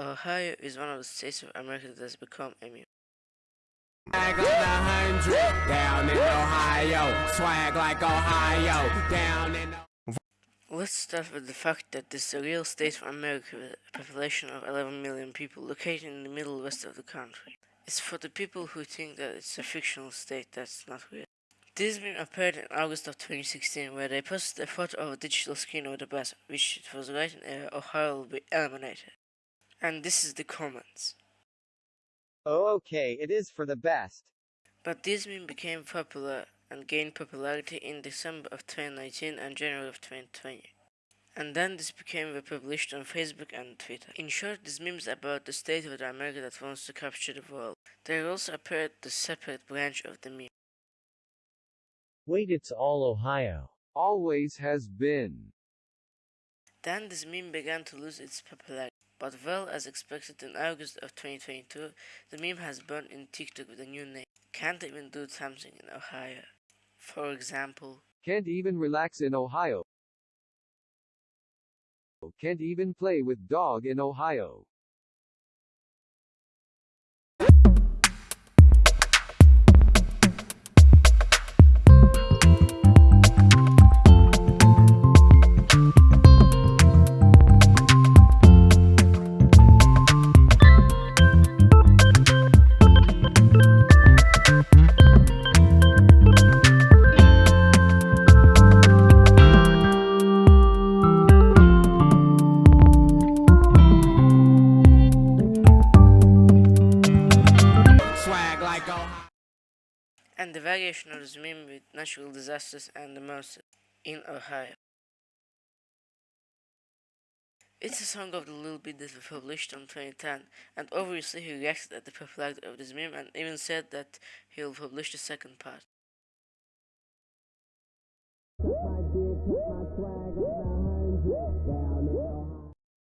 Ohio is one of the states of America that has become immune. Swag like a hundred down in Ohio. Swag like Ohio down in. Let's start with the fact that this is a real state of America with a population of 11 million people located in the middle west of the country. It's for the people who think that it's a fictional state that's not real. This meme appeared in August of 2016 where they posted a photo of a digital screen of the bus which it was written uh, Ohio will be eliminated. And this is the comments. Oh okay, it is for the best. But this meme became popular and gained popularity in December of 2019 and January of 2020. And then this became republished on Facebook and Twitter. In short, this memes about the state of the America that wants to capture the world. There also appeared the separate branch of the meme. Wait, it's all Ohio. Always has been. Then this meme began to lose its popularity. But well as expected in August of 2022, the meme has burned in TikTok with a new name. Can't even do something in Ohio. For example, Can't even relax in Ohio. Can't even play with dog in Ohio. Swag like Ohio. and the variation of this meme with natural disasters and the monster in Ohio. It's a song of the Lil B that was published on 2010, and obviously he reacted at the popularity of this meme and even said that he'll publish the second part. My dick, my swag like a hundred down in